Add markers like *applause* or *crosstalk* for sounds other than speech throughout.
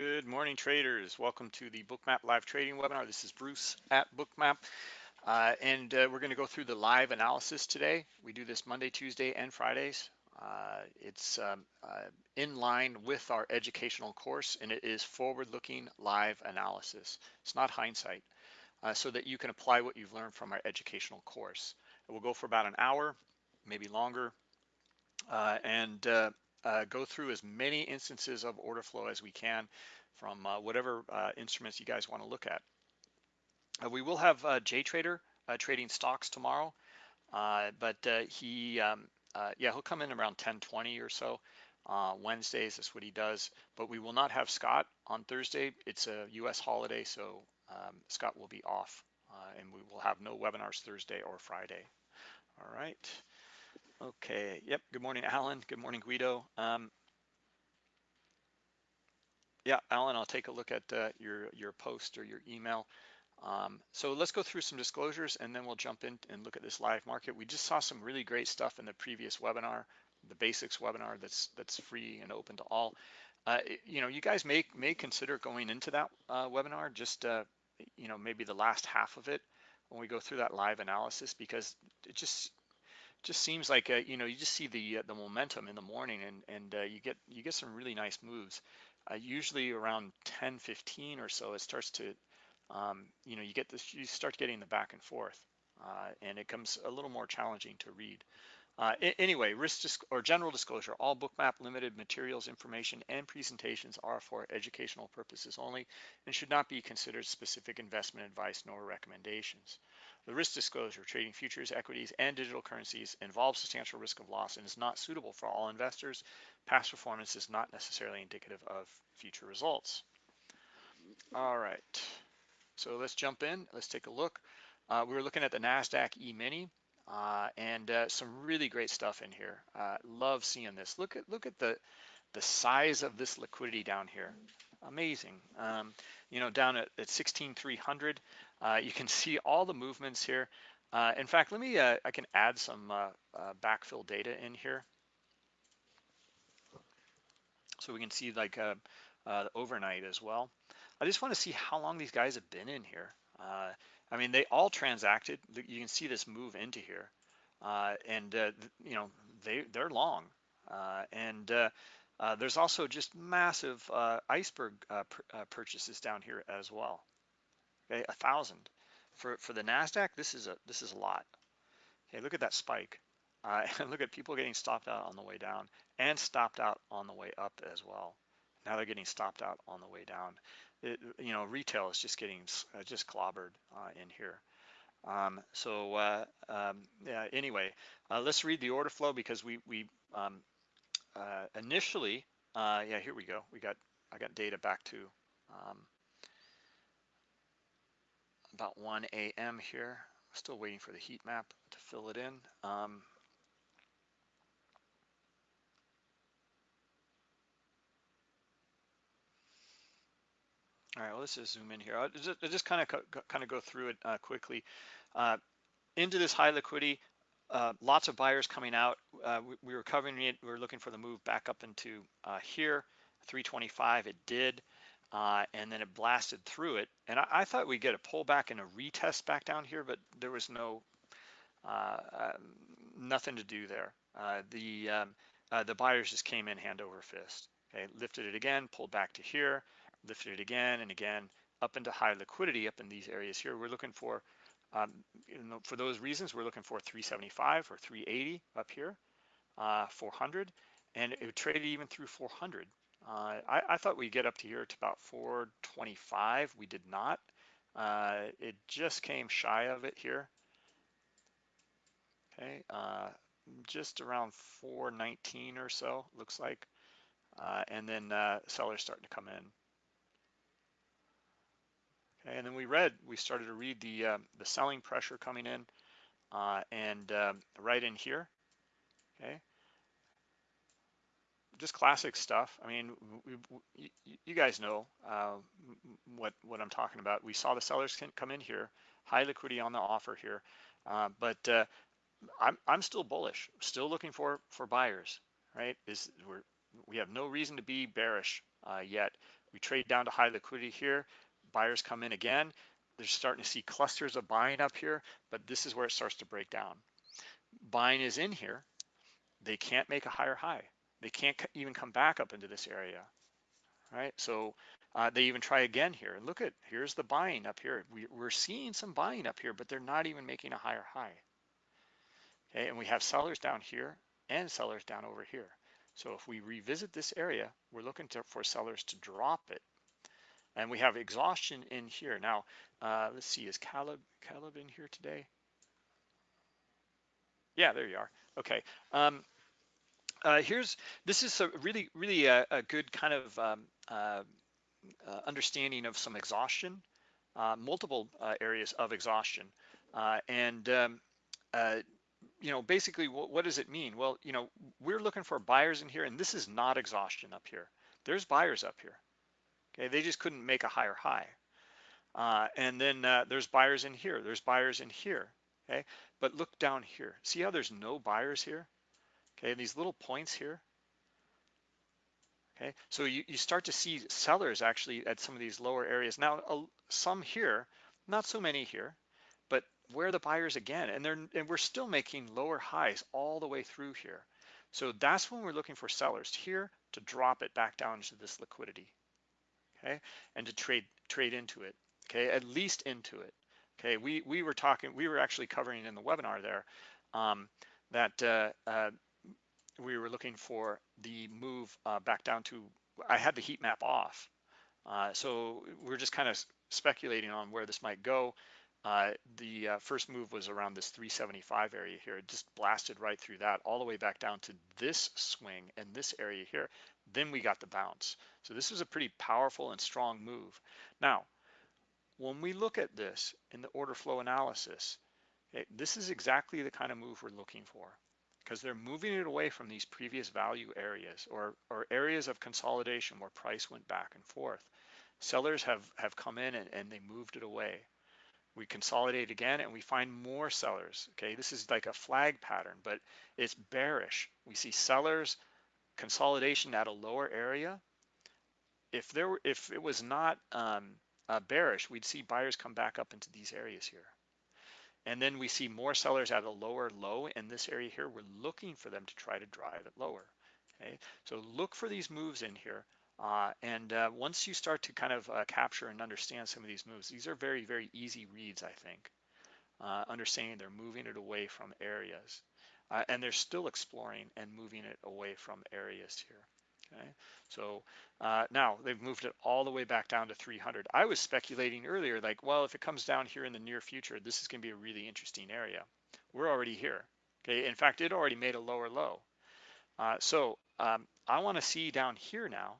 Good morning, traders. Welcome to the Bookmap live trading webinar. This is Bruce at Bookmap, uh, and uh, we're going to go through the live analysis today. We do this Monday, Tuesday, and Fridays. Uh, it's um, uh, in line with our educational course, and it is forward-looking live analysis. It's not hindsight, uh, so that you can apply what you've learned from our educational course. It will go for about an hour, maybe longer, uh, and uh, go through as many instances of order flow as we can from uh, whatever uh, instruments you guys want to look at. Uh, we will have uh, JTrader uh, trading stocks tomorrow, but he, um, yeah, he'll come in around 10:20 or so. Wednesdays, that's what he does. But we will not have Scott on Thursday. It's a U.S. holiday, so um, Scott will be off, and we will have no webinars Thursday or Friday. All right. Okay, yep, good morning, Alan. Good morning, Guido. Um, yeah, Alan, I'll take a look at uh, your, your post or your email. Um, so let's go through some disclosures and then we'll jump in and look at this live market. We just saw some really great stuff in the previous webinar, the basics webinar that's that's free and open to all. Uh, you know, you guys may may consider going into that uh, webinar, just uh, you know, maybe the last half of it when we go through that live analysis because it just just seems like uh, you know you just see the uh, the momentum in the morning and and uh, you get you get some really nice moves. Uh, usually around 10, 15 or so, it starts to um, you know you get this you start getting the back and forth, uh, and it comes a little more challenging to read. Uh, anyway, risk or general disclosure, all Bookmap limited materials, information, and presentations are for educational purposes only and should not be considered specific investment advice nor recommendations. The risk disclosure, trading futures, equities, and digital currencies involves substantial risk of loss and is not suitable for all investors. Past performance is not necessarily indicative of future results. All right, so let's jump in. Let's take a look. Uh, we were looking at the NASDAQ E-mini uh, and uh, some really great stuff in here. Uh, love seeing this. Look at look at the the size of this liquidity down here. Amazing. Um, you know, down at, at 16,300, uh, you can *laughs* see all the movements here. Uh, in fact, let me, uh, I can add some backfill data in here. So we can see like overnight as well. I just want to see how long these guys have been in here. I mean, they all transacted. You can see this move into here. and, you know, they, they're long. and uh, there's also just massive uh, iceberg uh, purchases down here as well okay, a thousand. For for the Nasdaq, this is a this is a lot. Okay, look at that spike. Uh, and *laughs* look at people getting stopped out on the way down and stopped out on the way up as well. Now they're getting stopped out on the way down. It, you know, retail is just getting uh, just clobbered uh, in here. Um, so uh, um, yeah, anyway, uh, let's read the order flow because we we um, uh, initially, yeah, here we go. We got I got data back to um, about 1 a.m. here. Still waiting for the heat map to fill it in. All right, well, let's just zoom in here. I'll just, I'll just kind of kind of go through it uh, quickly. Uh, into this high liquidity, uh, lots of buyers coming out. Uh, we, we, were covering it. We were looking for the move back up into uh, here, 325. It did uh, and then it blasted through it. And I, I, thought we'd get a pullback and a retest back down here, but there was no nothing to do there. The um, the buyers just came in hand over fist. Okay, lifted it again, pulled back to here, lifted it again and again up into high liquidity up in these areas here. We're looking for, um, you know, for those reasons, we're looking for 375 or 380 up here, uh, 400, and it traded even through 400. Uh, I, I, thought we'd get up to here to about 425. We did not. Uh, it just came shy of it here. Okay, uh, just around 419 or so, looks like. Uh, and then uh, sellers starting to come in. And then we read, we started to read the uh, the selling pressure coming in, and um, right in here. Okay, just classic stuff. I mean, we, we, you guys know uh, what what I'm talking about. We saw the sellers can come in here, high liquidity on the offer here, uh, but uh, I'm I'm still bullish, still looking for for buyers. Right? Is we're we have no reason to be bearish uh, yet. We trade down to high liquidity here. Buyers come in again. They're starting to see clusters of buying up here, but this is where it starts to break down. Buying is in here. They can't make a higher high. They can't even come back up into this area, right? So uh, they even try again here. And look at, here's the buying up here. We, we're seeing some buying up here, but they're not even making a higher high. Okay, and we have sellers down here and sellers down over here. So if we revisit this area, we're looking to, for sellers to drop it. And we have exhaustion in here. Now, uh, let's see, is Caleb, Caleb in here today? Yeah, there you are. Okay. Um, uh, here's, this is a really, really a, a good kind of um, uh, uh understanding of some exhaustion, uh, multiple uh, areas of exhaustion. and um, you know, basically, what, what, does it mean? Well, you know, we're looking for buyers in here, and this is not exhaustion up here. There's buyers up here. Okay, they just couldn't make a higher high. Uh, and then uh, there's buyers in here. There's buyers in here. Okay, but look down here. See how there's no buyers here? Okay, these little points here. Okay, so you, you start to see sellers actually at some of these lower areas. Now, uh, some here, not so many here but where the buyers again, and they're and we're still making lower highs all the way through here. So that's when we're looking for sellers here to drop it back down to this liquidity, okay, and to trade trade into it, okay, at least into it, okay. We we were talking, we were actually covering in the webinar there um, that uh, uh, we were looking for the move uh, back down to. I had the heat map off, uh, so we're just kind of speculating on where this might go. Uh, the uh, first move was around this 375 area here. It just blasted right through that all the way back down to this swing and this area here. Then we got the bounce. So this was a pretty powerful and strong move. Now, when we look at this in the order flow analysis, okay, this is exactly the kind of move we're looking for because they're moving it away from these previous value areas or, or areas of consolidation where price went back and forth. Sellers have, have come in and, and they moved it away we consolidate again and we find more sellers. Okay, this is like a flag pattern, but it's bearish. We see sellers consolidation at a lower area. If there were, if it was not um, uh, bearish, we'd see buyers come back up into these areas here. And then we see more sellers at a lower low in this area here. We're looking for them to try to drive it lower. Okay, so look for these moves in here. Uh, and uh, once you start to kind of uh, capture and understand some of these moves, these are very, very easy reads, I think. Uh, understanding they're moving it away from areas. Uh, and they're still exploring and moving it away from areas here. Okay, so uh, now they've moved it all the way back down to 300. I was speculating earlier, like, well, if it comes down here in the near future, this is going to be a really interesting area. We're already here. Okay, in fact, it already made a lower low. so um, I want to see down here now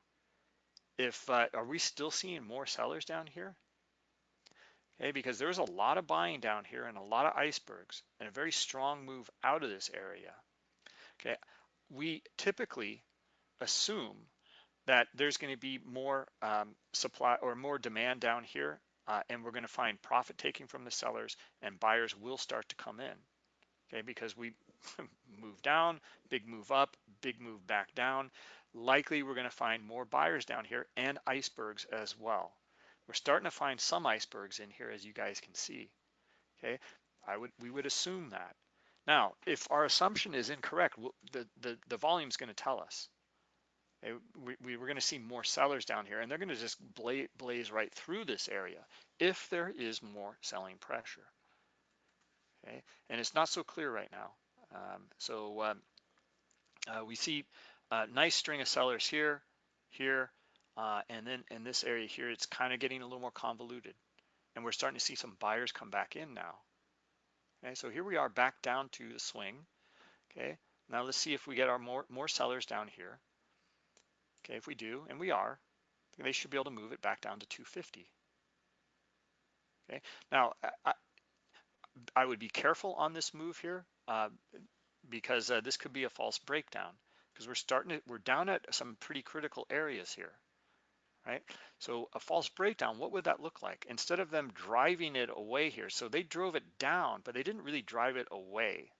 if uh, are we still seeing more sellers down here? Okay, because there's a lot of buying down here and a lot of icebergs and a very strong move out of this area. Okay, we typically assume that there's going to be more um, supply or more demand down here, uh, and we're going to find profit taking from the sellers, and buyers will start to come in. Okay, because we *laughs* move down, big move up, big move back down likely we're going to find more buyers down here and icebergs as well. We're starting to find some icebergs in here as you guys can see. Okay, I would we would assume that. Now, if our assumption is incorrect, the, the, the volume is going to tell us. Okay? We, we, we're going to see more sellers down here and they're going to just blaze, blaze right through this area if there is more selling pressure. Okay, and it's not so clear right now. Um, so um, uh, we see a nice string of sellers here, here, uh, and then in this area here, it's kind of getting a little more convoluted. And we're starting to see some buyers come back in now. Okay, so here we are back down to the swing. Okay, now let's see if we get our more, more sellers down here. Okay, if we do, and we are, they should be able to move it back down to 250. Okay, now I, I would be careful on this move here uh, because uh, this could be a false breakdown because we're starting to, we're down at some pretty critical areas here, right? So a false breakdown, what would that look like? Instead of them driving it away here, so they drove it down, but they didn't really drive it away.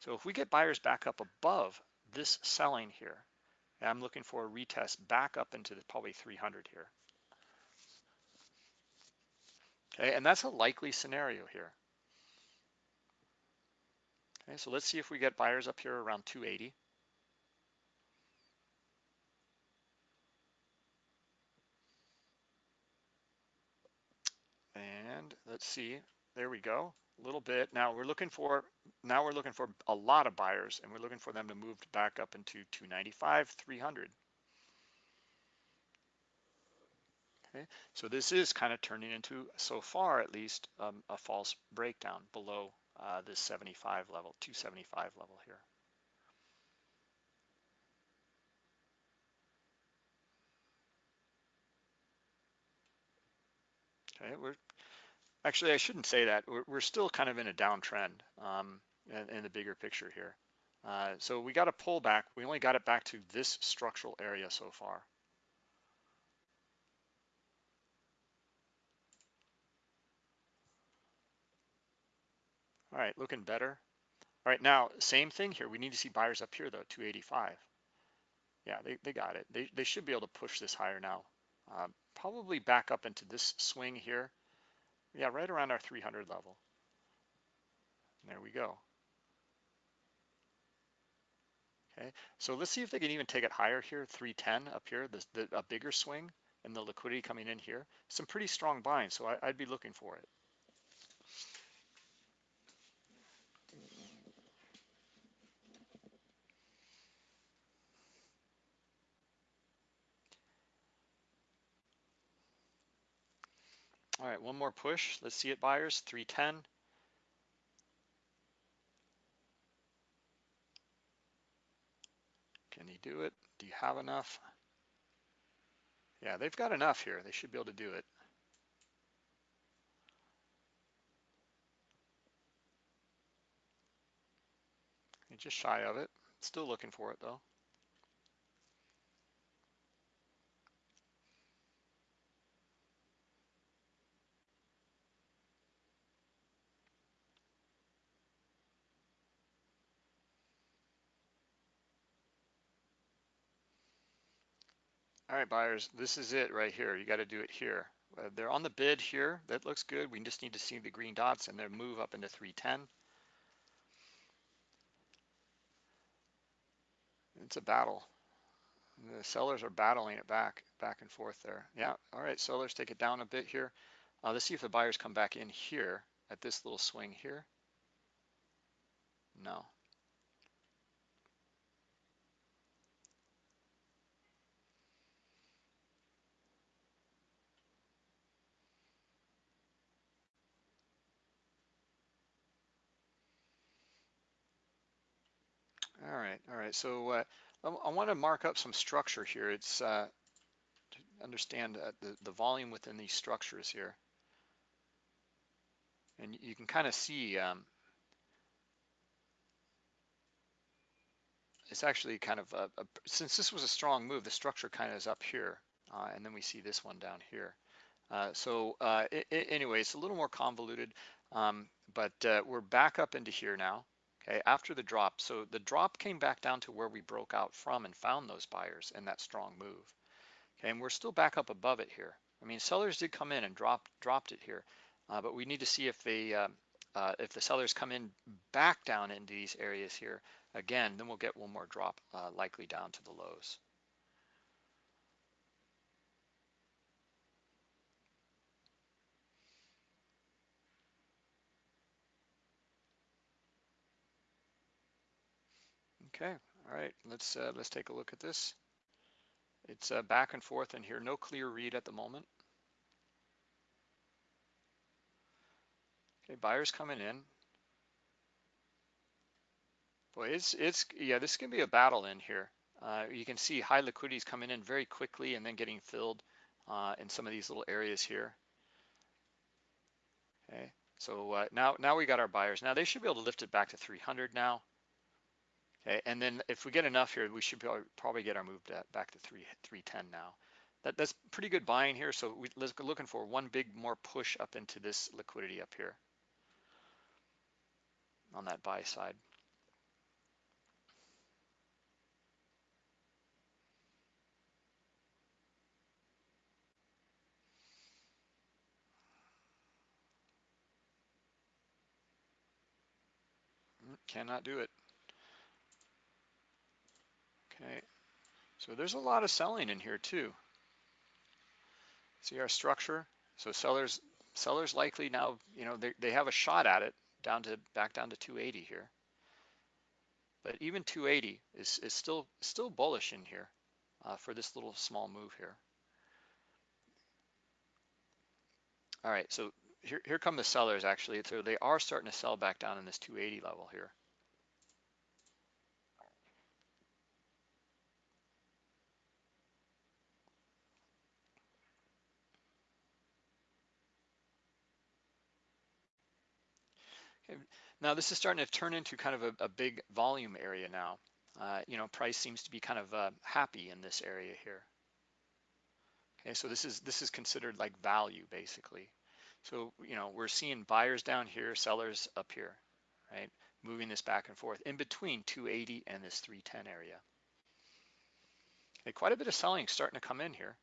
So if we get buyers back up above this selling here, I'm looking for a retest back up into the, probably 300 here. Okay, and that's a likely scenario here. Okay, so let's see if we get buyers up here around 280. And let's see, there we go, a little bit. Now we're looking for, now we're looking for a lot of buyers and we're looking for them to move back up into 295, 300. Okay, so this is kind of turning into, so far at least, um, a false breakdown below uh, this 75 level, 275 level here. Okay, we're actually I shouldn't say that. We're, we're still kind of in a downtrend um, in, in, the bigger picture here. Uh, so we got a pullback. We only got it back to this structural area so far. All right, looking better. All right, now same thing here. We need to see buyers up here though, 285. Yeah, they, they got it. They, they should be able to push this higher now. Uh, probably back up into this swing here. Yeah, right around our 300 level. There we go. Okay, so let's see if they can even take it higher here, 310 up here, the, the, a bigger swing and the liquidity coming in here. Some pretty strong buying, so I, I'd be looking for it. All right, one more push. Let's see it, buyers, 310. Can he do it? Do you have enough? Yeah, they've got enough here. They should be able to do it. You're just shy of it. Still looking for it though. Right, buyers, this is it right here. You got to do it here. Uh, they're on the bid here. That looks good. We just need to see the green dots and then move up into 310. It's a battle. The sellers are battling it back, back and forth there. Yeah, all right, sellers take it down a bit here. Uh, let's see if the buyers come back in here at this little swing here. No, All right, all right. So uh, I, I want to mark up some structure here. It's uh, to understand uh, the, the volume within these structures here. And you can kind of see um, it's actually kind of, a, a, since this was a strong move, the structure kind of is up here. Uh, and then we see this one down here. Uh, so uh, it, it, anyway, it's a little more convoluted, um, but we're back up into here now okay, after the drop. So the drop came back down to where we broke out from and found those buyers in that strong move. Okay, and we're still back up above it here. I mean, sellers did come in and dropped dropped it here, uh, but we need to see if they uh, uh, if the sellers come in back down into these areas here again, then we'll get one more drop uh, likely down to the lows. Okay, all right, let's uh, let's take a look at this. It's uh, back and forth in here, no clear read at the moment. Okay, buyers coming in. Boy, it's it's yeah, this can be a battle in here. Uh, you can see high liquidities coming in very quickly and then getting filled uh, in some of these little areas here. Okay, so uh, now now we got our buyers. Now they should be able to lift it back to 300 now. And then if we get enough here, we should probably get our move back to 3 310 now. That, that's pretty good buying here. So we're looking for one big more push up into this liquidity up here on that buy side. Mm, cannot do it. Okay, so there's a lot of selling in here too. See our structure? So sellers sellers likely now, you know, they, they have a shot at it down to back down to 280 here. But even 280 is, is still still bullish in here uh, for this little small move here. All right, so here, here come the sellers actually. So they are starting to sell back down in this 280 level here. Now this is starting to turn into kind of a, a big volume area now. Uh, you know, price seems to be kind of uh, happy in this area here. Okay, so this is this is considered like value basically. So you know we're seeing buyers down here, sellers up here, right? Moving this back and forth in between 280 and this 310 area. Okay, quite a bit of selling starting to come in here.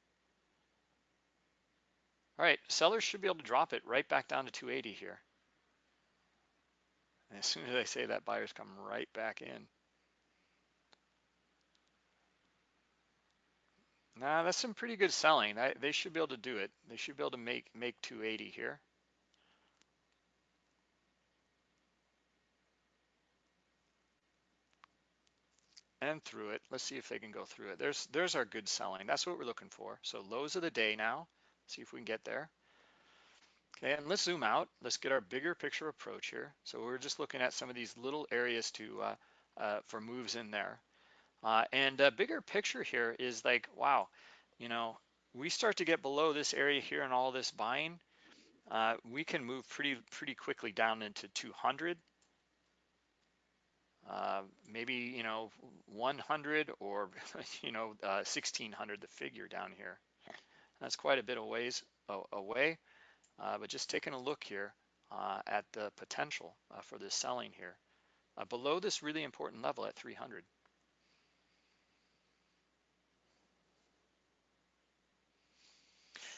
All right, sellers should be able to drop it right back down to 280 here. And as soon as I say that, buyers come right back in. Nah, that's some pretty good selling. I, they should be able to do it. They should be able to make make 280 here. And through it. Let's see if they can go through it. There's there's our good selling. That's what we're looking for. So lows of the day now. See if we can get there. Okay, and let's zoom out. Let's get our bigger picture approach here. So we're just looking at some of these little areas to uh, uh, for moves in there. Uh, and a bigger picture here is like, wow, you know, we start to get below this area here and all this buying, uh, we can move pretty pretty quickly down into 200, uh, maybe you know 100 or *laughs* you know 1600, uh, the figure down here. That's quite a bit of ways away. Uh, but just taking a look here uh, at the potential uh, for this selling here below this really important level at 300.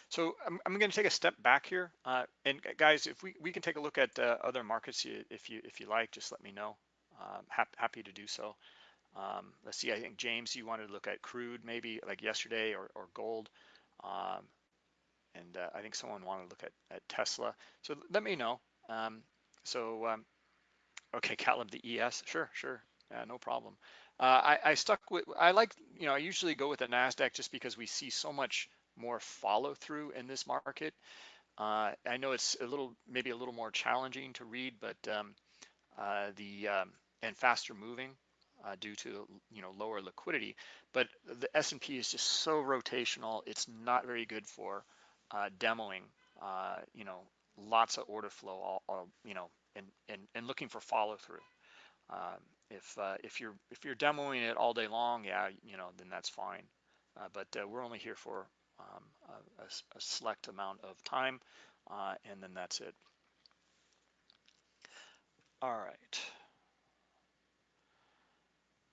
So I'm, I'm going to take a step back here, uh, and guys, if we, we can take a look at uh, other markets if you if you like, just let me know. Um, hap happy to do so. Um, let's see, I think James, you wanted to look at crude maybe like yesterday or, or gold. Um, and uh, I think someone wanted to look at, at Tesla. So let me know. Um, so, um, okay, Caleb, the ES, sure, sure, yeah, no problem. Uh, I, I, stuck with, I like, you know, I usually go with the NASDAQ just because we see so much more follow through in this market. Uh, I know it's a little, maybe a little more challenging to read, but um, uh, the, um, and faster moving uh, due to, you know, lower liquidity. But the S&P is just so rotational, it's not very good for uh, demoing, uh, you know, lots of order flow, all, all you know, and, and, and looking for follow through. Um, if uh, if you're if you're demoing it all day long, yeah, you know, then that's fine. Uh, but uh, we're only here for um, a, a, select amount of time, uh, and then that's it. All right.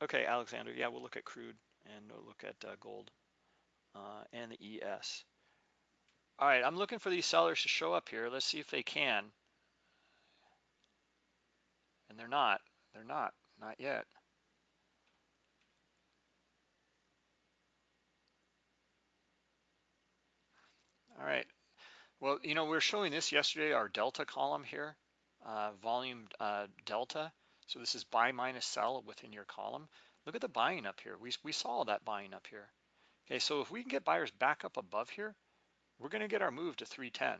Okay, Alexander. Yeah, we'll look at crude and we'll look at uh, gold and the ES. All right, I'm looking for these sellers to show up here. Let's see if they can. And they're not. They're not. Not yet. All right. Well, you know, we are showing this yesterday, our delta column here, uh, volume uh, delta. So this is buy minus sell within your column. Look at the buying up here. We, we saw that buying up here. Okay, so if we can get buyers back up above here, we're going to get our move to 310.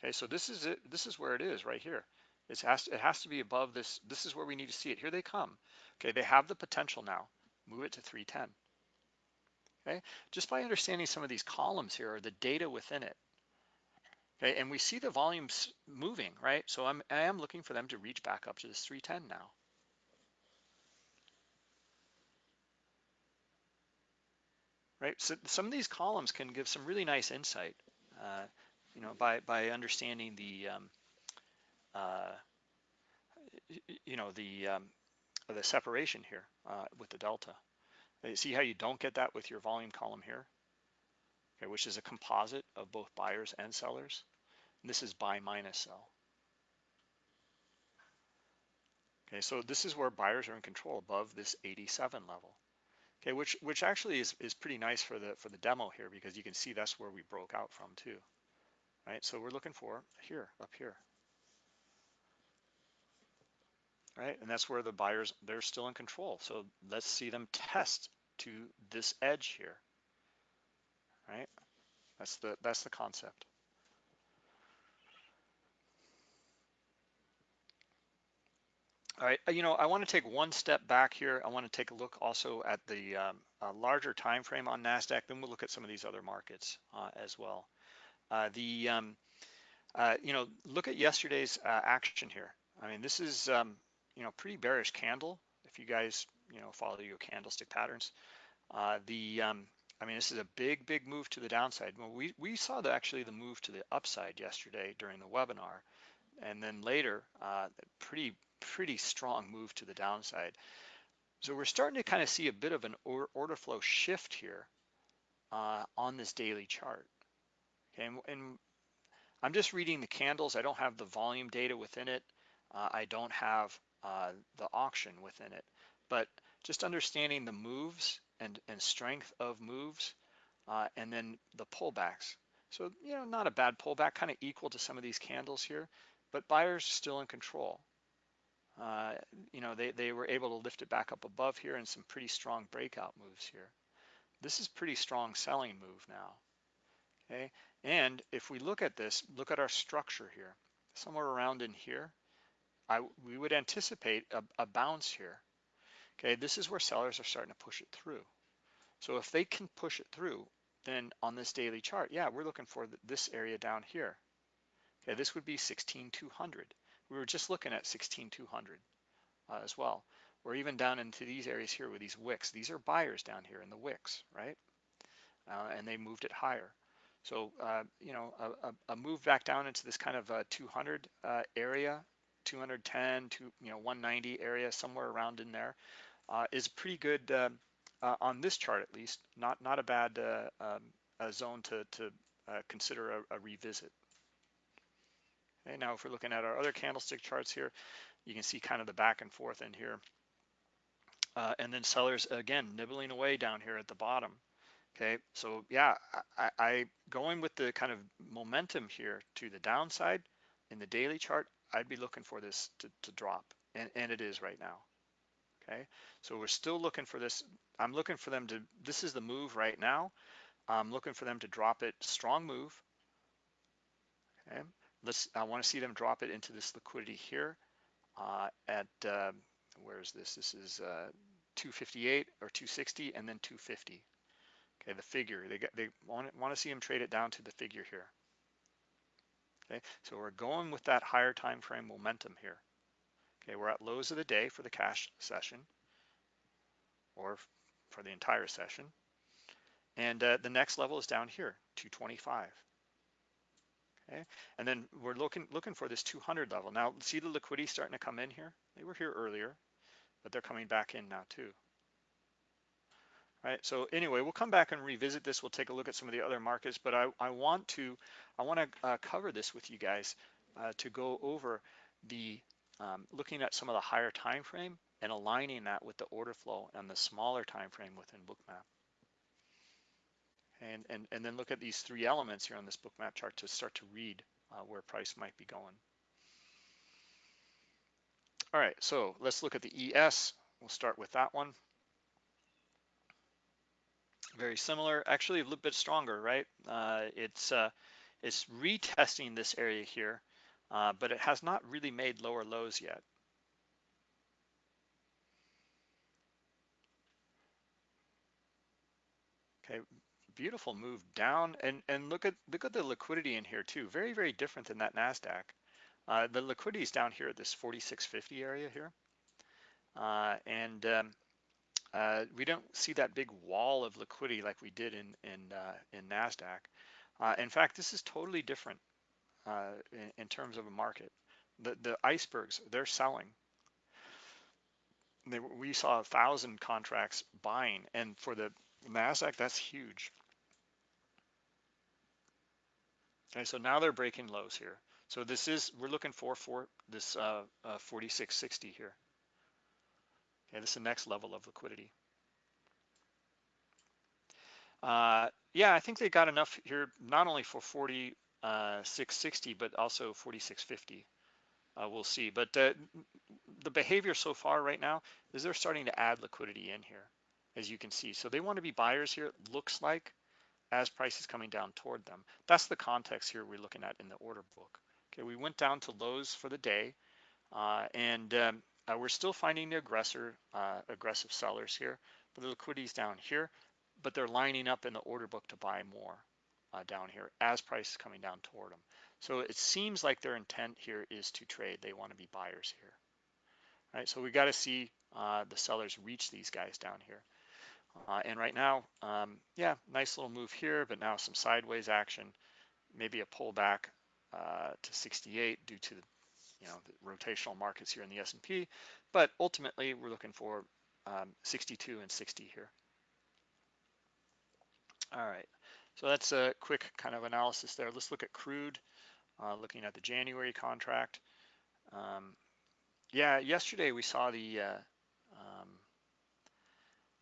Okay, so this is it. This is where it is right here. It has, to, it has to be above this. This is where we need to see it. Here they come. Okay, they have the potential now. Move it to 310. Okay, just by understanding some of these columns here or the data within it. Okay, and we see the volumes moving, right? So I'm, I am looking for them to reach back up to this 310 now. Right? So some of these columns can give some really nice insight, uh, you know, by by understanding the, um, uh, you know, the um, the separation here uh, with the delta. Uh, see how you don't get that with your volume column here, okay, which is a composite of both buyers and sellers. And this is buy minus sell. Okay, so this is where buyers are in control above this 87 level. Okay, which which actually is, is pretty nice for the for the demo here because you can see that's where we broke out from too. Right, so we're looking for here, up here. Right, and that's where the buyers, they're still in control. So let's see them test to this edge here. Right, that's the that's the concept. All right, uh, you know, I want to take one step back here. I want to take a look also at the um, larger time frame on NASDAQ, then we'll look at some of these other markets uh, as well. Uh, the, um, uh, you know, look at yesterday's uh, action here. I mean, this is, um, you know, pretty bearish candle. If you guys, you know, follow your candlestick patterns. Uh, the, um, I mean, this is a big, big move to the downside. Well, we, we saw the, actually the move to the upside yesterday during the webinar. And then later, pretty pretty strong move to the downside. So we're starting to kind of see a bit of an order flow shift here uh, on this daily chart. Okay, and, and, I'm just reading the candles. I don't have the volume data within it. Uh, I don't have uh, the auction within it. But just understanding the moves and, and strength of moves uh, and then the pullbacks. So, you know, not a bad pullback, kind of equal to some of these candles here, but buyers still in control. Uh, you know, they, they were able to lift it back up above here and some pretty strong breakout moves here. This is pretty strong selling move now, okay? And if we look at this, look at our structure here, somewhere around in here, I, we would anticipate a, a bounce here. Okay, this is where sellers are starting to push it through. So if they can push it through, then on this daily chart, yeah, we're looking for this area down here. Okay, this would be 16,200 we were just looking at 16200 uh, as well. Or even down into these areas here with these wicks. These are buyers down here in the wicks, right? Uh, and they moved it higher. So, uh, you know, a, a, move back down into this kind of 200 uh, area, 210 to, you know, 190 area, somewhere around in there, uh, is pretty good uh, on this chart at least. Not not a bad um, zone to, to consider a, a revisit. Okay, now if we're looking at our other candlestick charts here, you can see kind of the back and forth in here. Uh, and then sellers, again, nibbling away down here at the bottom. Okay, so yeah, I, I going with the kind of momentum here to the downside in the daily chart, I'd be looking for this to, to drop, and, and it is right now. Okay, so we're still looking for this. I'm looking for them to, this is the move right now. I'm looking for them to drop it, strong move. Okay, let's, I want to see them drop it into this liquidity here uh, at, uh, where is this? This is uh, 258 or 260 and then 250. Okay, the figure, they, got, they want, want to see them trade it down to the figure here. Okay, so we're going with that higher time frame momentum here. Okay, we're at lows of the day for the cash session or for the entire session. And uh, the next level is down here, 225. Okay, and then we're looking looking for this 200 level. Now, see the liquidity starting to come in here? They were here earlier, but they're coming back in now too. Right, so anyway, we'll come back and revisit this. We'll take a look at some of the other markets, but I, I want to I want to uh, cover this with you guys uh, to go over the um, looking at some of the higher time frame and aligning that with the order flow and the smaller time frame within Bookmap and, and, and then look at these three elements here on this Bookmap chart to start to read uh, where price might be going. All right, so let's look at the ES. We'll start with that one. Very similar, actually a little bit stronger, right? Uh, it's, uh, it's retesting this area here, uh, but it has not really made lower lows yet. Okay, beautiful move down and and look at look at the liquidity in here too very very different than that nasdaq. Uh, the liquidity is down here at this 4650 area here. Uh, and um, uh, we don't see that big wall of liquidity like we did in in uh, in nasdaq. Uh, in fact this is totally different uh, in, in terms of a market. The the icebergs they're selling. They, we saw a thousand contracts buying and for the NASDAQ, that's huge. Okay, so now they're breaking lows here. So this is, we're looking for, for this uh, uh, 4660 here. Okay, this is the next level of liquidity. Uh, yeah, I think they got enough here, not only for 4660, but also 4650. Uh, we'll see. But uh, the behavior so far right now is they're starting to add liquidity in here, as you can see. So they want to be buyers here, looks like, as prices coming down toward them. That's the context here we're looking at in the order book. Okay, we went down to lows for the day, uh, and um, uh, we're still finding the aggressor, uh, aggressive sellers here, but the liquidity's down here, but they're lining up in the order book to buy more uh, down here as price is coming down toward them. So it seems like their intent here is to trade. They want to be buyers here. All right, so we got to see uh, the sellers reach these guys down here. Uh, and right now, um, yeah, nice little move here, but now some sideways action, maybe a pullback uh, to 68 due to the, you know the rotational markets here in the S&P. But ultimately, we're looking for um, 62 and 60 here. All right, so that's a quick kind of analysis there. Let's look at crude, uh, looking at the January contract. Um, yeah, yesterday we saw the uh,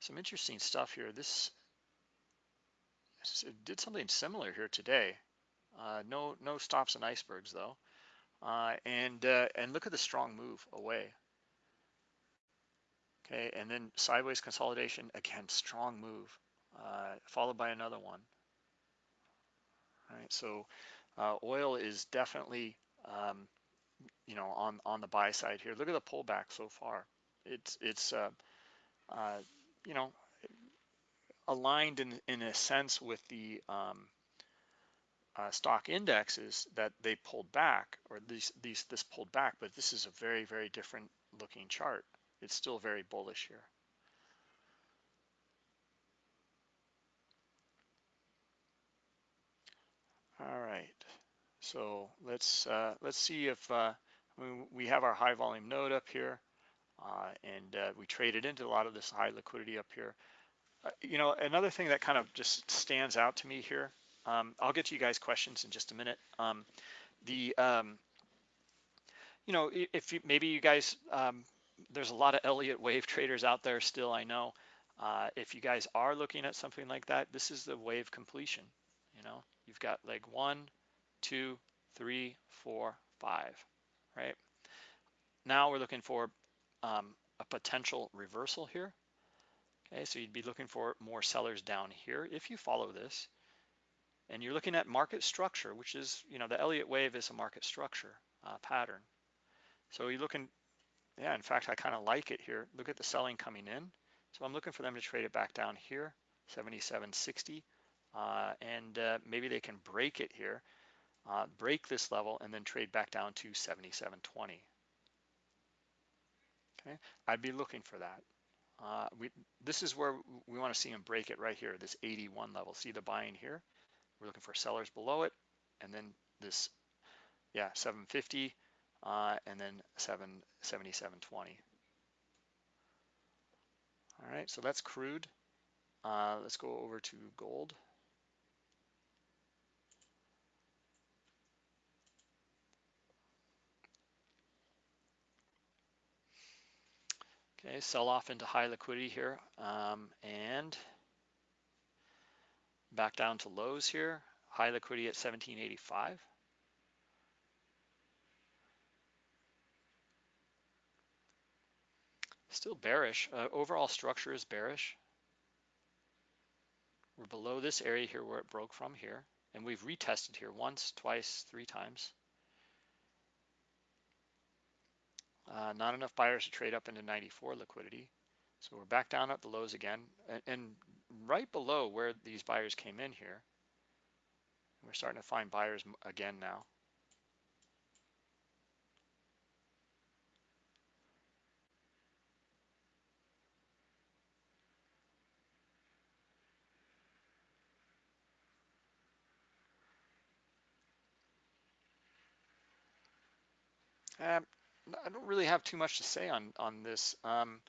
some interesting stuff here. This, did something similar here today. Uh, no, no stops and icebergs though. Uh, and uh, and look at the strong move away. Okay, and then sideways consolidation again, strong move, uh, followed by another one. All right, so uh, oil is definitely um, you know on on the buy side here. Look at the pullback so far. It's it's uh, you know aligned in in a sense with the um, uh, stock indexes that they pulled back, or these these this pulled back. But this is a very very different looking chart. It's still very bullish here. All right, so let's uh, let's see if uh, we have our high volume node up here, and uh, we traded into a lot of this high liquidity up here. Uh, you know, another thing that kind of just stands out to me here. Um, I'll get to you guys questions in just a minute. Um, the um, you know, if you, maybe you guys, um, there's a lot of Elliott wave *laughs* traders out there still. I know. Uh, if you guys are looking at something like that, this is the wave completion. You know, you've got leg one, two, three, four, five, right? Now we're looking for um, a potential reversal here. Okay, so you'd be looking for more sellers down here if you follow this. And you're looking at market structure, which is, you know, the Elliott wave is a market structure uh, pattern. So you're looking, yeah, in fact, I kind of like it here. Look at the selling coming in. So I'm looking for them to trade it back down here, 77.60. Uh, and uh, maybe they can break it here, uh, break this level, and then trade back down to 77.20. Okay, I'd be looking for that. Uh, we, this is where we want to see them break it right here, this 81 level. See the buying here? We're looking for sellers below it, and then this, yeah, 750, uh, and then 777.20. All right, so that's crude. Uh, let's go over to gold. Okay, sell off into high liquidity here um, and back down to lows here. High liquidity at 1785. Still bearish. Uh, overall structure is bearish. We're below this area here where it broke from here. And we've retested here once, twice, three times. Uh, not enough buyers to trade up into 94 liquidity. So we're back down at the lows again. And, and right below where these buyers came in here, we're starting to find buyers again now. Um, I don't really have too much to say on on this. Um,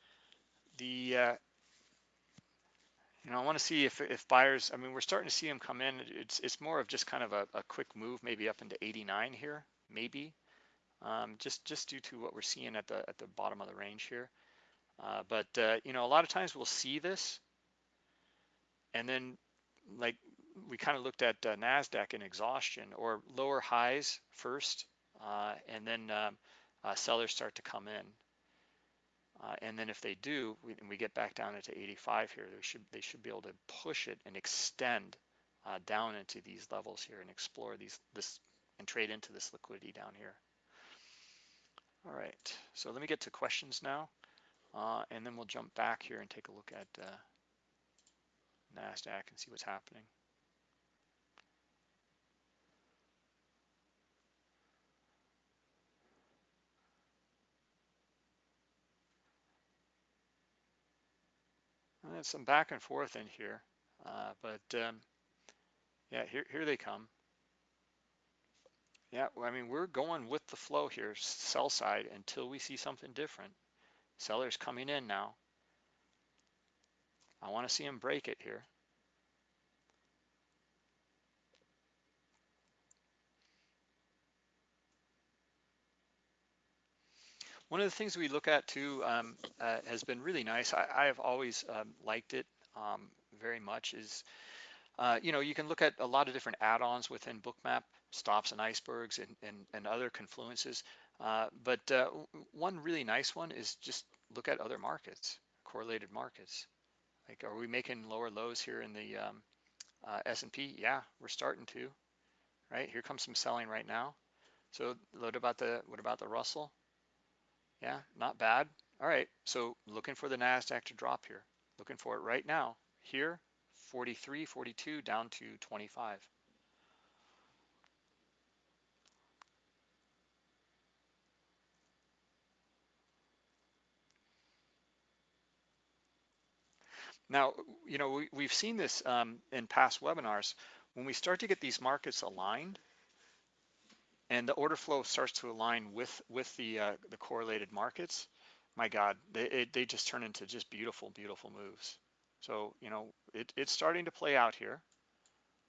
the uh, you know I want to see if if buyers. I mean, we're starting to see them come in. It's it's more of just kind of a, a quick move, maybe up into 89 here, maybe. Um, just just due to what we're seeing at the at the bottom of the range here. Uh, but uh, you know, a lot of times we'll see this, and then like we kind of looked at uh, Nasdaq in exhaustion or lower highs first, uh, and then um, uh, sellers start to come in. Uh, and then if they do, we, and we get back down into 85 here, they should they should be able to push it and extend uh, down into these levels here and explore these this and trade into this liquidity down here. All right, so let me get to questions now, uh, and then we'll jump back here and take a look at uh, NASDAQ and see what's happening. And there's some back and forth in here, uh, but um, yeah, here, here they come. Yeah, I mean, we're going with the flow here, sell side, until we see something different. Sellers coming in now. I want to see them break it here. One of the things we look at too um, uh, has been really nice. I, I have always um, liked it um, very much is, uh, you know, you can look at a lot of different add-ons within Bookmap, stops and icebergs and, and, and other confluences. Uh, but uh, one really nice one is just look at other markets, correlated markets. Like, are we making lower lows here in the um, uh, S&P? Yeah, we're starting to, right? Here comes some selling right now. So what about the what about the Russell? Yeah, not bad. All right, so looking for the NASDAQ to drop here. Looking for it right now. Here, 43, 42, down to 25. Now, you know, we, we've seen this um, in past webinars. When we start to get these markets aligned, and the order flow starts to align with with the uh, the correlated markets, my God, they it, they just turn into just beautiful, beautiful moves. So you know, it, it's starting to play out here.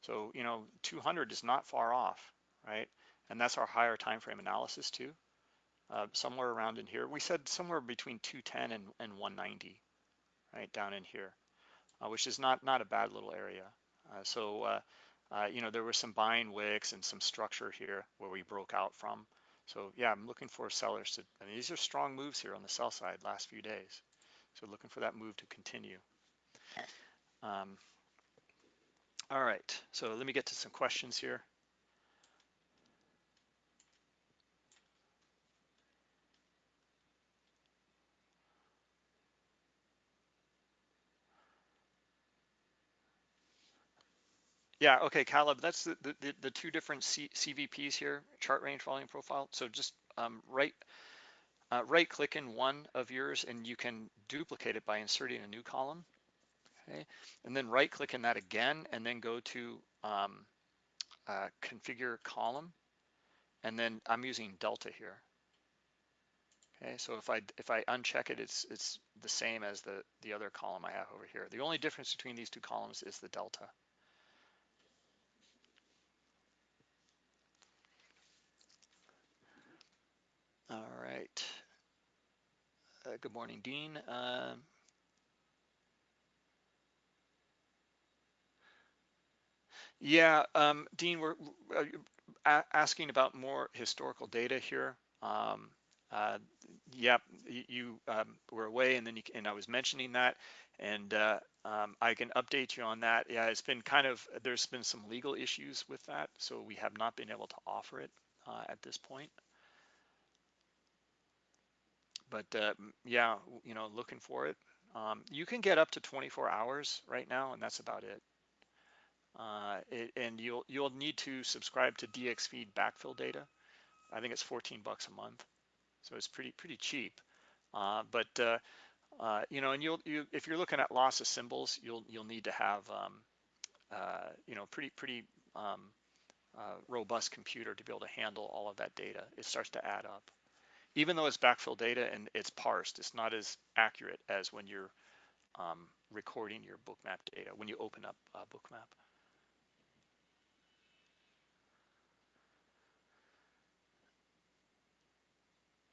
So you know, 200 is not far off, right? And that's our higher time frame analysis too. Uh, somewhere around in here, we said somewhere between 210 and, and 190, right down in here, uh, which is not not a bad little area. Uh, so uh, you know, there were some buying wicks and some structure here where we broke out from. So yeah, I'm looking for sellers to, I mean, these are strong moves here on the sell side last few days. So looking for that move to continue. Um, all right, so let me get to some questions here. Yeah, okay, Caleb, that's the, the, the two different C, CVPs here, chart range volume profile. So just um, right, uh, right click in one of yours and you can duplicate it by inserting a new column. Okay, and then right click in that again and then go to um, uh, configure column. And then I'm using Delta here. Okay, so if I if I uncheck it, it's it's the same as the the other column I have over here. The only difference between these two columns is the delta. All right. Uh, good morning, Dean. Um, yeah, um, Dean, we're uh, asking about more historical data here. Um, uh, yep, you um, were away, and then you, and I was mentioning that, and uh, um, I can update you on that. Yeah, it's been kind of there's been some legal issues with that, so we have not been able to offer it uh, at this point but uh, yeah, you know, looking for it. Um, you can get up to 24 hours right now, and that's about it. Uh, it. and you'll you'll need to subscribe to DXFeed backfill data. I think it's 14 bucks a month, so it's pretty pretty cheap. Uh, but uh, uh, you know, and you'll you if you're looking at loss of symbols, you'll you'll need to have um, uh, you know pretty pretty um, robust computer to be able to handle all of that data. It starts to add up even though it's backfill data and it's parsed, it's not as accurate as when you're um, recording your bookmap data, when you open up uh, bookmap.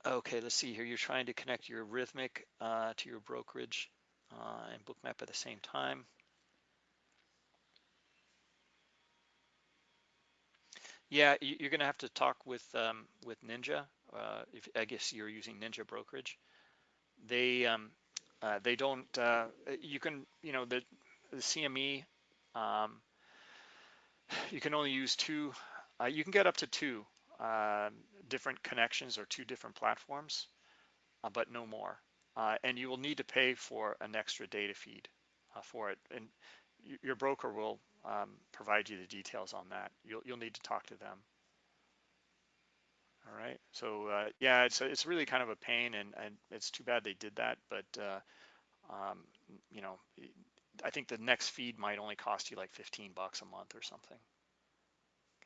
Okay, let's see here. You're trying to connect your Rithmic uh, to your brokerage uh, and Bookmap at the same time. Yeah, you're going to have to talk with um, with Ninja. Uh, if I guess you're using Ninja brokerage, they um, uh, they don't. Uh, you can you know the the CME. Um, you can only use two. Uh, you can get up to two uh, different connections or two different platforms, uh, but no more. Uh, and you will need to pay for an extra data feed for it. And your broker will um, provide you the details on that. You'll, you'll need to talk to them. All right. So uh, yeah, it's it's really kind of a pain, and, and it's too bad they did that. But uh, um, you know, I think the next feed might only cost you like 15 bucks a month or something.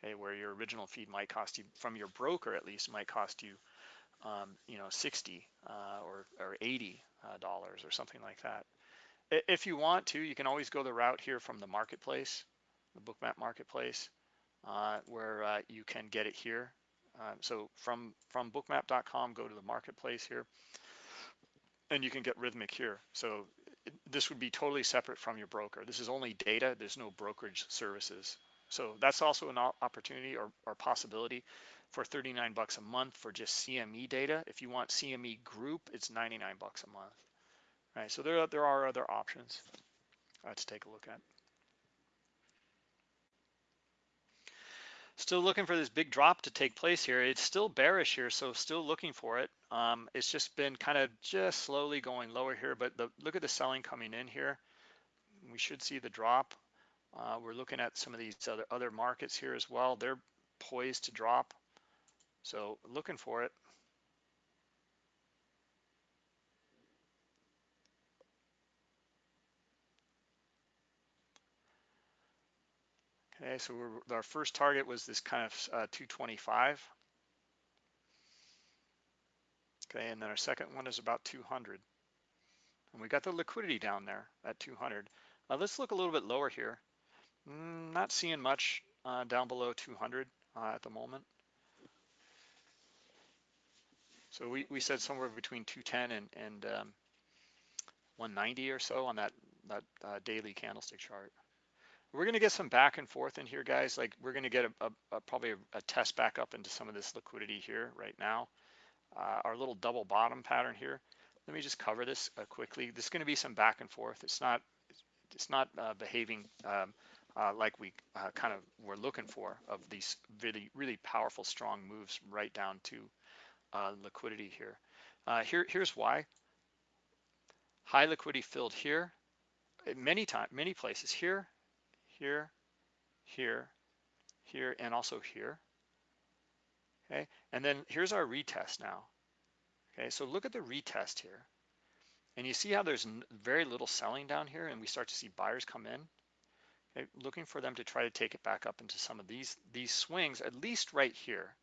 Okay, where your original feed might cost you from your broker at least might cost you, um, you know, 60 uh, or or 80 uh, dollars or something like that. If you want to, you can always go the route here from the marketplace, the Bookmap marketplace, uh, where uh, you can get it here. Uh, so from, from bookmap.com, go to the marketplace here, and you can get Rithmic here. So this would be totally separate from your broker. This is only data, there's no brokerage services. So that's also an opportunity or, or possibility for 39 bucks a month for just CME data. If you want CME group, it's 99 bucks a month. Right, so there, there are other options uh, to take a look at. Still looking for this big drop to take place here. It's still bearish here, so still looking for it. Um, it's just been kind of just slowly going lower here, but the, look at the selling coming in here. We should see the drop. Uh, we're looking at some of these other, other markets here as well. They're poised to drop. So looking for it. Okay, so our first target was this kind of uh, 225. Okay, and then our second one is about 200. And we got the liquidity down there at 200. Uh, let's look a little bit lower here. Mm, not seeing much uh, down below 200 uh, at the moment. So we, we said somewhere between 210 and, and um, 190 or so on that, that uh, daily candlestick chart. We're going to get some back and forth in here, guys. Like we're going to get a, a, a probably a, a, test back up into some of this liquidity here right now. Uh, our little double bottom pattern here. Let me just cover this uh, quickly. There's going to be some back and forth. It's not it's not uh, behaving um, uh, like we uh, kind of were looking for of these really really powerful strong moves right down to uh, liquidity here. here here's why. High liquidity filled here many time many places here here, here, here, and also here. Okay, and then here's our retest now. Okay, so look at the retest here. And you see how there's very little selling down here and we start to see buyers come in. Okay, looking for them to try to take it back up into some of these, these swings, at least right here,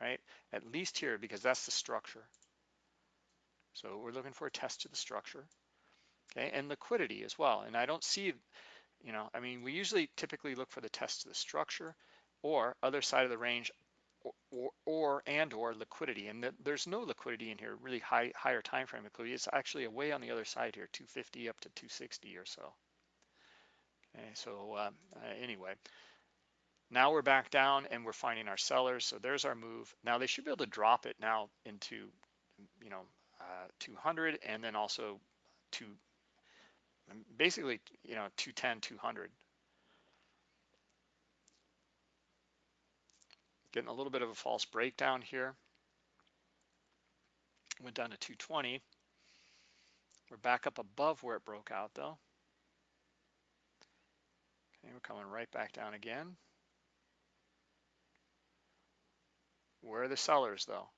right? At least here, because that's the structure. So we're looking for a test to the structure, okay? And liquidity as well. And I don't see you know, I mean, we usually typically look for the test to the structure or other side of the range or, or, or and or liquidity. And the, there's no liquidity in here, really high higher time frame liquidity. It's actually away on the other side here, 250 up to 260 or so. Okay, so um, uh, anyway, now we're back down and we're finding our sellers. So there's our move. Now they should be able to drop it now into, you know, uh, 200 and then also to basically, you know, 210, 200. Getting a little bit of a false breakdown here. Went down to 220. We're back up above where it broke out though. Okay, we're coming right back down again. Where are the sellers though?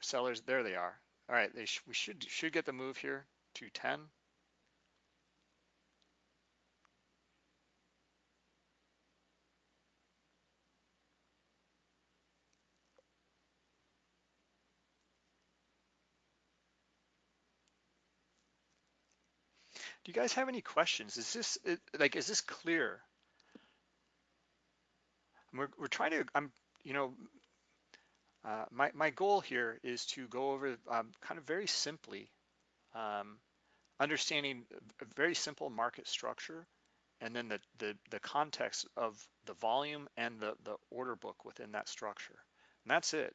Sellers, there they are. All right, they sh we should should get the move here, 210. Do you guys have any questions? Is this like, is this clear? We're, we're trying to, I'm, you know, Uh, my, my goal here is to go over um, kind of very simply um, understanding a very simple market structure and then the, the, the context of the volume and the, the order book within that structure. And that's it.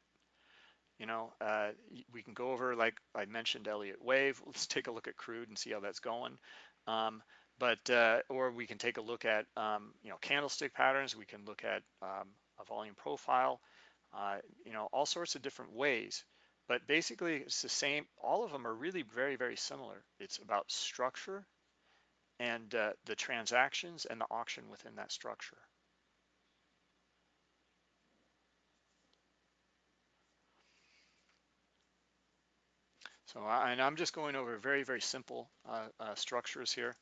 You know, uh, we can go over, like I mentioned, Elliott Wave. *laughs* Let's take a look at crude and see how that's going. Um, but, uh, or we can take a look at, um, you know, candlestick patterns. We can look at um, a volume profile, uh, you know, all sorts of different ways. But basically, it's the same. All of them are really very, very similar. It's about structure and uh, the transactions and the auction within that structure. So, and I'm just going over very, very simple uh, uh, structures here.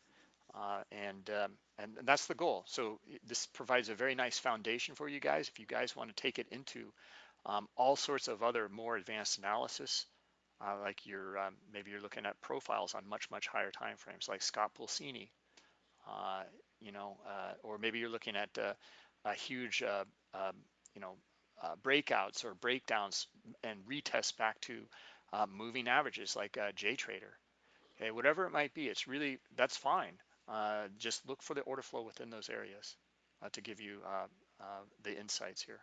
Uh, and, um, and that's the goal. So this provides a very nice foundation for you guys. If you guys want to take it into um, all sorts of other more advanced analysis, uh, like you're um, maybe you're looking at profiles on much much higher time frames, like Scott Pulcini, uh, you know, uh, or maybe you're looking at a huge, um, you know, breakouts or breakdowns and retest back to Uh, moving averages like uh, JTrader. Okay, whatever it might be, it's really that's fine. Uh, just look for the order flow within those areas to give you the insights here.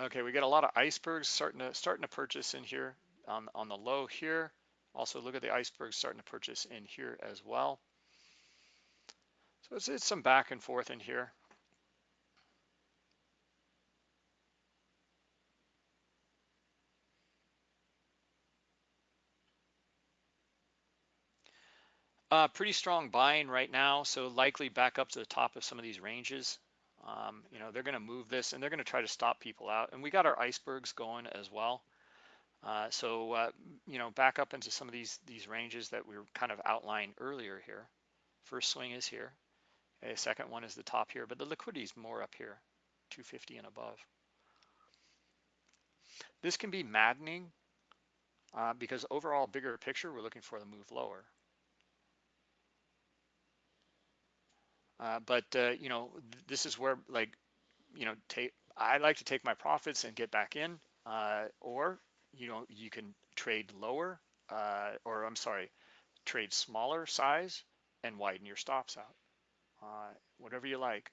Okay, we got a lot of icebergs starting to starting to purchase in here on on the low here. Also look at the icebergs starting to purchase in here as well. So it's, it's some back and forth in here. Uh, pretty strong buying right now, so likely back up to the top of some of these ranges. Um, you know, they're going to move this and they're going to try to stop people out. And we got our icebergs going as well. Uh, so, uh, you know, back up into some of these these ranges that we were kind of outlined earlier here. First swing is here. Okay, second one is the top here, but the liquidity is more up here, 250 and above. This can be maddening uh, because overall bigger picture, we're looking for the move lower. Uh, but uh, you know, th this is where like, you know, take I like to take my profits and get back in, uh, or you know, you can trade lower, uh, or I'm sorry, trade smaller size and widen your stops out, uh, whatever you like.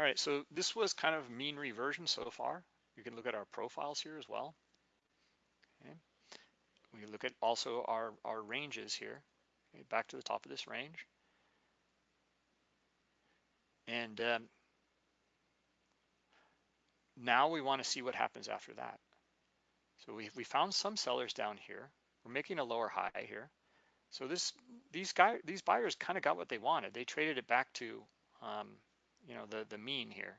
All right, so this was kind of mean reversion so far. You can look at our profiles here as well. Okay. We look at also our, our ranges here, okay, back to the top of this range. And um, now we want to see what happens after that. So we, we found some sellers down here. We're making a lower high here. So this these guy these buyers kind of got what they wanted. They traded it back to um, you know, the, the mean here.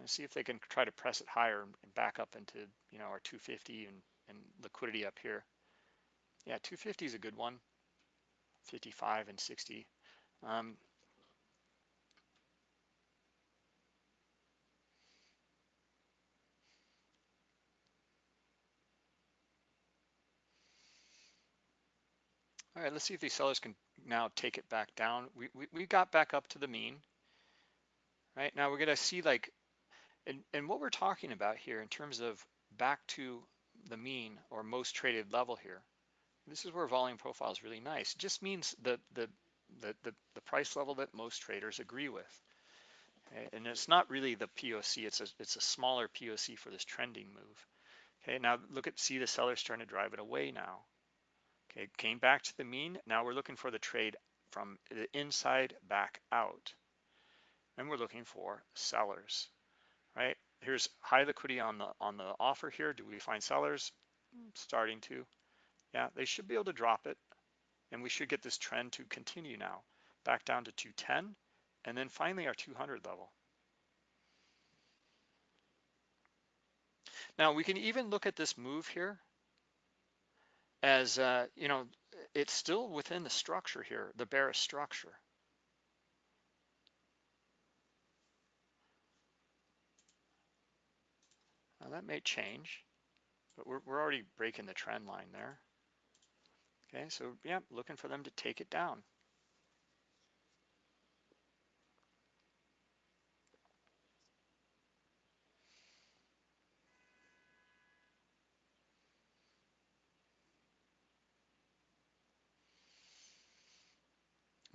And see if they can try to press it higher and back up into, you know, our 250 and, and liquidity up here. Yeah, 250 is a good one. 55 and 60. Um, All right, let's see if these sellers can now take it back down. We, we, we got back up to the mean, right? Now we're gonna see like, and, and what we're talking about here in terms of back to the mean or most traded level here, this is where volume profile is really nice. It just means the, the, the, the, the price level that most traders agree with. Okay? And it's not really the POC, it's a, it's a smaller POC for this trending move. Okay, now look at, see the sellers trying to drive it away now. Okay, came back to the mean. Now we're looking for the trade from the inside back out. And we're looking for sellers, right? Here's high liquidity on the on the offer here. Do we find sellers? Mm, starting to. Yeah, they should be able to drop it. And we should get this trend to continue now. Back down to 210. And then finally our 200 level. Now we can even look at this move here as uh, you know it's still within the structure here, the bearish structure. Now that may change, but we're, we're already breaking the trend line there. Okay, so yeah, looking for them to take it down.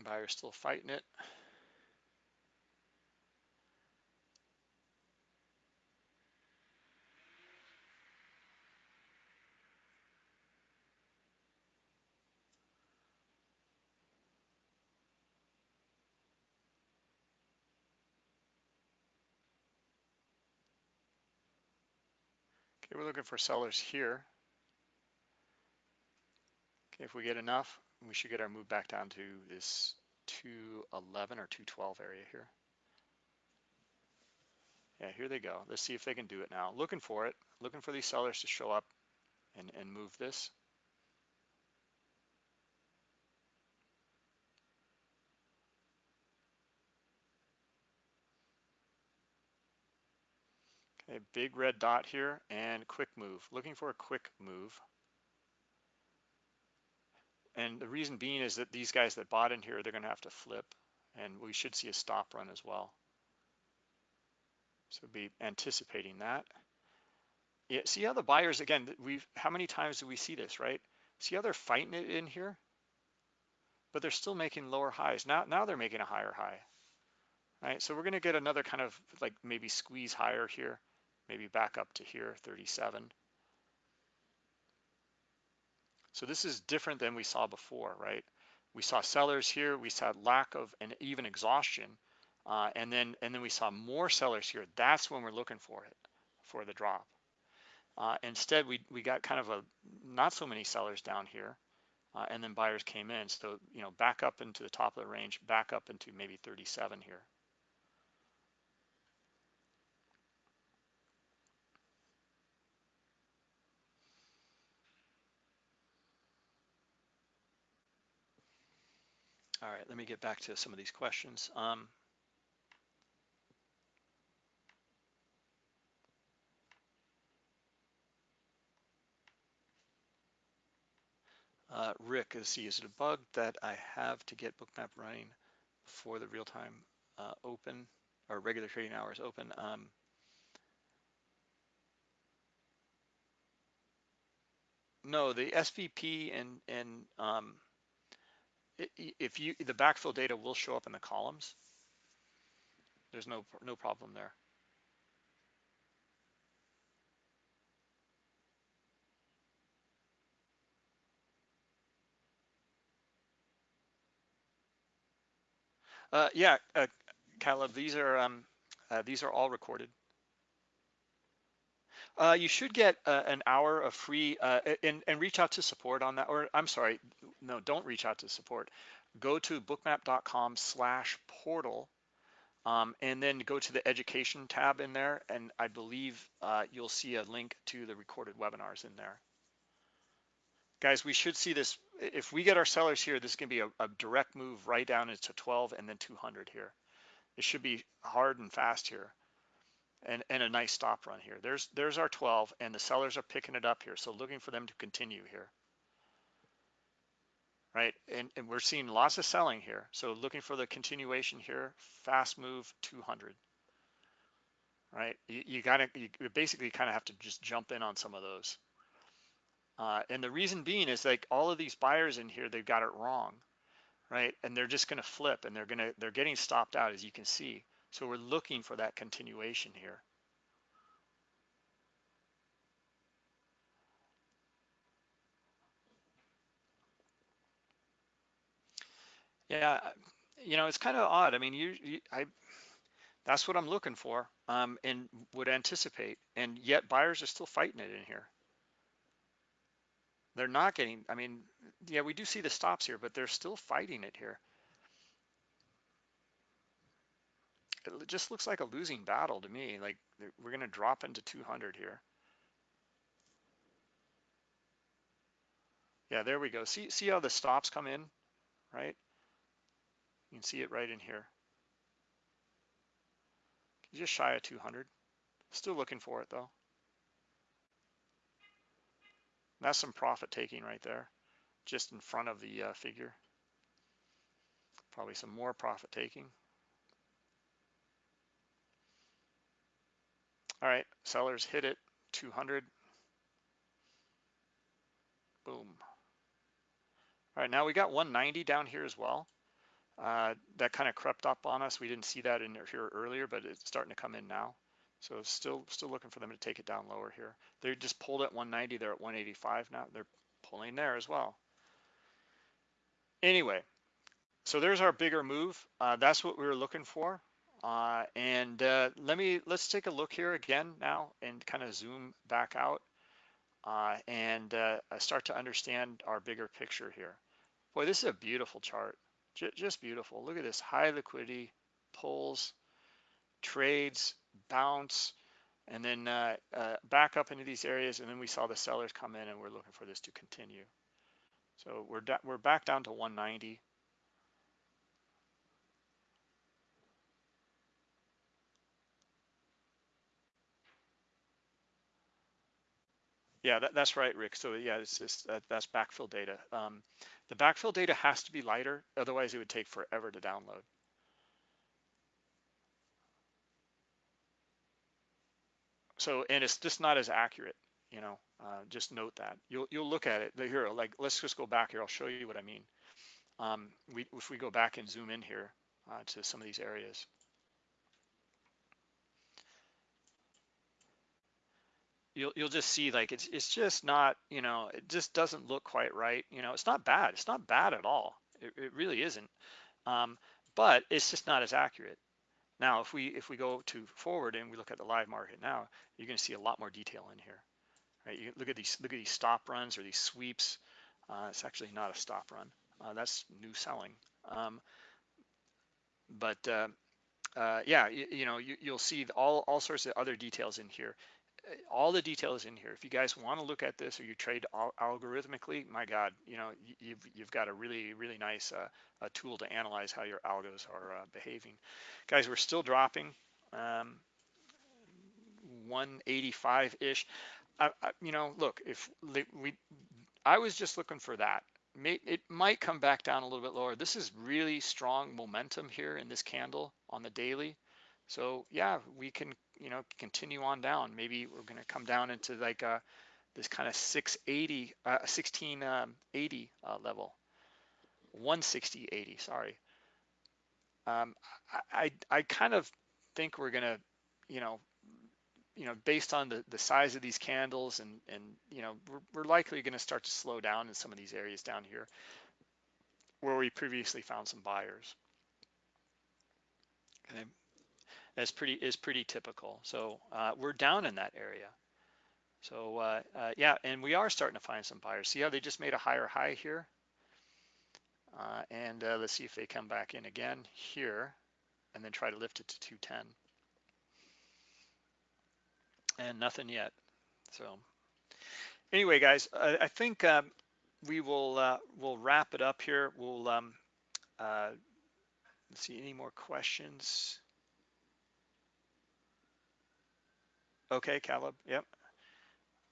Buyer's still fighting it. Okay, we're looking for sellers here. Okay, if we get enough, we should get our move back down to this 211 or 212 area here. Yeah, here they go. Let's see if they can do it now. Looking for it, looking for these sellers to show up and, and move this. Okay, big red dot here and quick move. Looking for a quick move. And the reason being is that these guys that bought in here, they're going to have to flip and we should see a stop run as well. So be anticipating that. Yeah, see how the buyers, again, we've, how many times do we see this, right? See how they're fighting it in here? But they're still making lower highs. Now, now they're making a higher high, right? So we're going to get another kind of like maybe squeeze higher here maybe back up to here, 37. So this is different than we saw before, right? We saw sellers here, we saw lack of and even exhaustion, uh, and then and then we saw more sellers here. That's when we're looking for it, for the drop. Uh, instead, we we got kind of a not so many sellers down here, uh, and then buyers came in. So you know, back up into the top of the range, back up into maybe 37 here. All right, let me get back to some of these questions. Um, uh, Rick, is, is it a bug that I have to get Bookmap running before the real-time uh, open or regular trading hours open? Um, no, the SVP and and um, if you the backfill data will show up in the columns. There's no no problem there. Uh, yeah, uh, Caleb, these are um, uh, these are all recorded. Uh, you should get uh, an hour of free uh, and, and reach out to support on that. Or I'm sorry, no, don't reach out to support. Go to bookmap.com slash portal um, and then go to the education tab in there. And I believe uh, you'll see a link to the recorded webinars in there. Guys, we should see this. If we get our sellers here, this is going to be a, a direct move right down into 12 and then 200 here. It should be hard and fast here and, and a nice stop run here. There's there's our 12 and the sellers are picking it up here. So looking for them to continue here. Right, and, and we're seeing lots of selling here. So looking for the continuation here, fast move 200. Right, you, you gotta, you basically kind of have to just jump in on some of those. Uh, and the reason being is like all of these buyers in here, they've got it wrong, right? And they're just gonna flip and they're gonna, they're getting stopped out as you can see. So we're looking for that continuation here. Yeah, you know, it's kind of odd. I mean, you, you, I, that's what I'm looking for um, and would anticipate. And yet buyers are still fighting it in here. They're not getting, I mean, yeah, we do see the stops here, but they're still fighting it here. It just looks like a losing battle to me. Like we're going to drop into 200 here. Yeah, there we go. See, see how the stops come in, right? You can see it right in here. Just shy of 200. Still looking for it though. That's some profit taking right there, just in front of the uh, figure. Probably some more profit taking. All right, sellers hit it, 200. Boom. All right, now we got 190 down here as well. Uh, that kind of crept up on us. We didn't see that in here earlier, but it's starting to come in now. So still still looking for them to take it down lower here. They just pulled at 190. They're at 185 now. They're pulling there as well. Anyway, so there's our bigger move. Uh, that's what we were looking for. Uh, and uh, let me let's take a look here again now and kind of zoom back out uh, and uh, start to understand our bigger picture here. Boy, this is a beautiful chart. J just beautiful. Look at this high liquidity pulls, trades, bounce, and then uh, uh, back up into these areas. And then we saw the sellers come in and we're looking for this to continue. So we're, we're back down to 190. Yeah, that, that's right, Rick. So yeah, it's just that, that's backfill data. Um, the backfill data has to be lighter, otherwise it would take forever to download. So, and it's just not as accurate, you know, uh, just note that. You'll, you'll look at it here, like, let's just go back here. I'll show you what I mean. Um, we, if we go back and zoom in here uh, to some of these areas. You'll, you'll just see like it's it's just not you know it just doesn't look quite right you know it's not bad it's not bad at all it, it really isn't um, but it's just not as accurate now, if we if we go to forward and we look at the live market now, you're going to see a lot more detail in here. Right? You look at these look at these stop runs or these sweeps. Uh, it's actually not a stop run. Uh, that's new selling. Um, but uh, uh yeah, you, you know you, will see all all sorts of other details in here all the details in here. If you guys want to look at this or you trade al algorithmically, my God, you know, you've, you've got a really, really nice uh, a tool to analyze how your algos are uh, behaving. Guys, we're still dropping um, 185-ish. you know, look, if we, I was just looking for that. It might come back down a little bit lower. This is really strong momentum here in this candle on the daily. So yeah, we can, you know, continue on down. Maybe we're going to come down into like uh, this kind of 680, uh, 1680 um, uh, level, 160, 80, sorry. Um, I, I kind of think we're going to, you know, you know, based on the, the size of these candles and, and you know, we're, we're likely going to start to slow down in some of these areas down here where we previously found some buyers. Okay is pretty is pretty typical. So uh, we're down in that area. So uh, uh, yeah, and we are starting to find some buyers. See how they just made a higher high here? Uh, and uh, let's see if they come back in again here and then try to lift it to 210. And nothing yet. So anyway, guys, I, I think um, we will uh, we'll wrap it up here. We'll um, see any more questions. Okay, Caleb. Yep.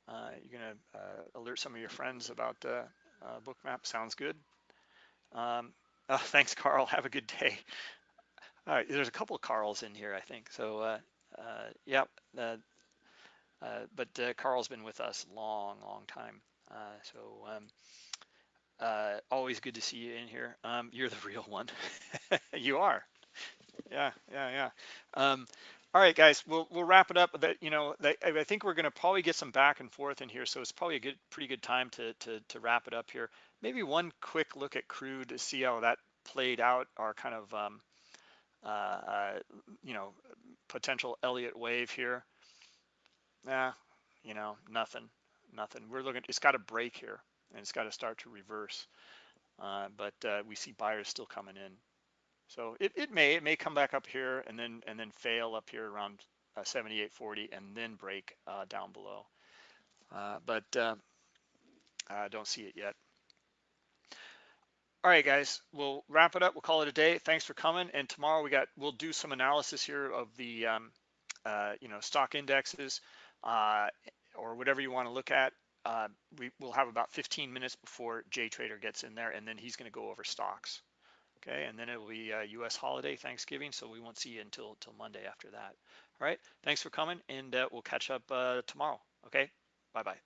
Uh, you're gonna uh, alert some of your friends about uh, Bookmap. Sounds good. Um, *laughs* oh, thanks, Carl. Have a good day. All right, there's a couple of Carls in here, I think. So, uh, uh, yep. Uh, but Carl's been with us long, long time. so, um, always good to see you in here. Um, you're the real one. *laughs* you are. Yeah, yeah, yeah. All right, guys, we'll we'll wrap it up. That you know, I think we're going to probably get some back and forth in here, so it's probably a good, pretty good time to to to wrap it up here. Maybe one quick look at crude to see how that played out. Our kind of um, uh, uh, you know potential Elliott wave here. Yeah, you know, nothing, nothing. We're looking. It's got to break here, and it's got to start to reverse. Uh, but uh, we see buyers still coming in. So it, it may it may come back up here and then and then fail up here around uh, 78.40 and then break uh, down below. Uh, but uh, I don't see it yet. All right, guys, we'll wrap it up. We'll call it a day. Thanks for coming. And tomorrow we got we'll do some analysis here of the um, uh, you know stock indexes uh, or whatever you want to look at. We will have about 15 minutes before Jay Trader gets in there, and then he's going to go over stocks. Okay, and then it will be U.S. holiday, Thanksgiving, so we won't see you until until Monday after that. All right, thanks for coming, and uh, we'll catch up uh, tomorrow. Okay, bye bye.